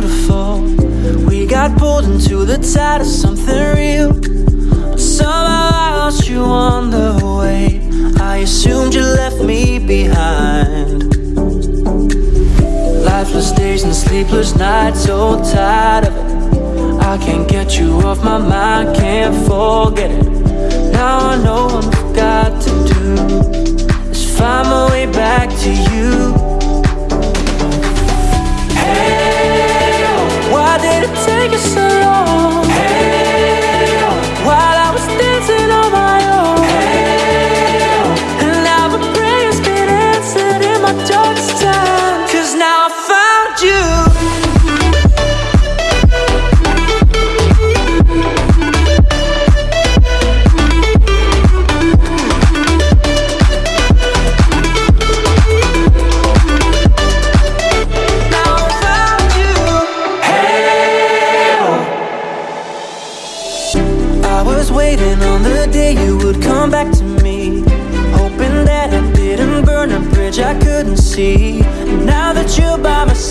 beautiful. We got pulled into the tide of something real. Somehow I lost you on the way. I assumed you left me behind. Lifeless days and sleepless nights, so tired of it. I can't get you off my mind, can't fall was waiting on the day you would come back to me. Hoping that I didn't burn a bridge I couldn't see. Now that you're by my side